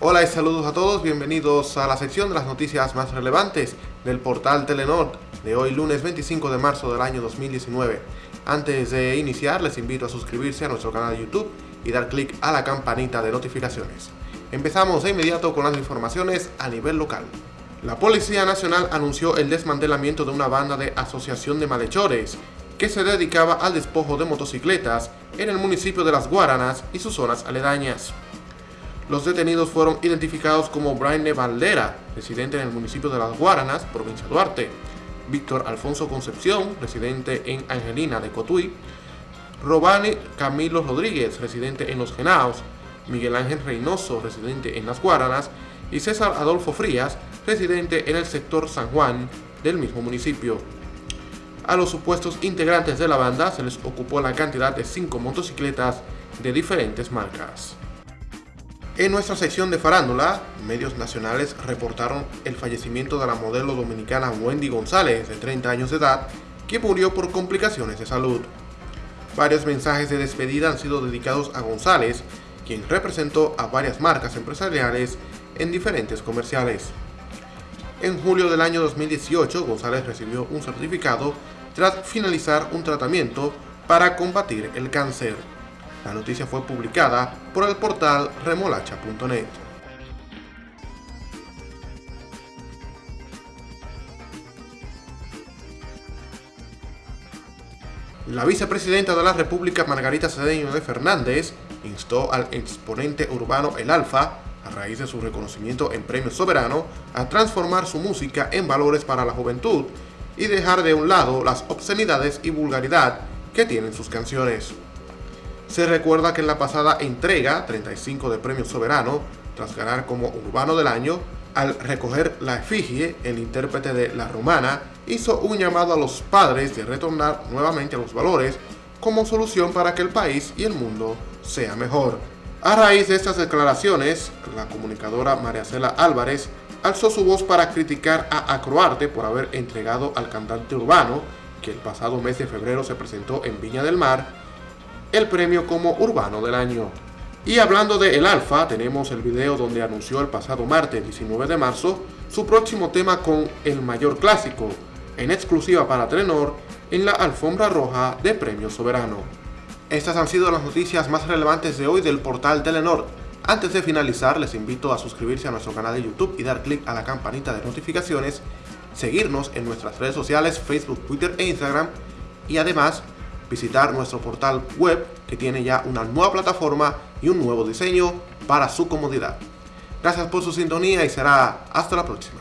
Hola y saludos a todos, bienvenidos a la sección de las noticias más relevantes del portal Telenor de hoy lunes 25 de marzo del año 2019. Antes de iniciar les invito a suscribirse a nuestro canal de YouTube y dar clic a la campanita de notificaciones. Empezamos de inmediato con las informaciones a nivel local. La Policía Nacional anunció el desmantelamiento de una banda de asociación de malhechores que se dedicaba al despojo de motocicletas en el municipio de Las Guaranas y sus zonas aledañas. Los detenidos fueron identificados como Brian Valdera, residente en el municipio de Las Guaranas, provincia de Duarte, Víctor Alfonso Concepción, residente en Angelina de Cotuí, Robani Camilo Rodríguez, residente en Los Genaos, Miguel Ángel Reynoso, residente en Las Guaranas, y César Adolfo Frías, residente en el sector San Juan del mismo municipio. A los supuestos integrantes de la banda se les ocupó la cantidad de 5 motocicletas de diferentes marcas. En nuestra sección de farándula, medios nacionales reportaron el fallecimiento de la modelo dominicana Wendy González, de 30 años de edad, que murió por complicaciones de salud. Varios mensajes de despedida han sido dedicados a González, quien representó a varias marcas empresariales en diferentes comerciales. En julio del año 2018, González recibió un certificado tras finalizar un tratamiento para combatir el cáncer. La noticia fue publicada por el portal remolacha.net. La vicepresidenta de la República, Margarita Cedeño de Fernández, instó al exponente urbano El Alfa a raíz de su reconocimiento en Premio Soberano, a transformar su música en valores para la juventud y dejar de un lado las obscenidades y vulgaridad que tienen sus canciones. Se recuerda que en la pasada entrega 35 de Premio Soberano, tras ganar como Urbano del Año, al recoger la efigie, el intérprete de La Romana hizo un llamado a los padres de retornar nuevamente a los valores como solución para que el país y el mundo sea mejor. A raíz de estas declaraciones, la comunicadora María Cela Álvarez alzó su voz para criticar a Acroarte por haber entregado al cantante urbano, que el pasado mes de febrero se presentó en Viña del Mar, el premio como Urbano del Año. Y hablando de El Alfa, tenemos el video donde anunció el pasado martes 19 de marzo su próximo tema con El Mayor Clásico, en exclusiva para Telenor, en la alfombra roja de Premio Soberano. Estas han sido las noticias más relevantes de hoy del portal Telenor. Antes de finalizar, les invito a suscribirse a nuestro canal de YouTube y dar clic a la campanita de notificaciones, seguirnos en nuestras redes sociales Facebook, Twitter e Instagram y además visitar nuestro portal web que tiene ya una nueva plataforma y un nuevo diseño para su comodidad. Gracias por su sintonía y será hasta la próxima.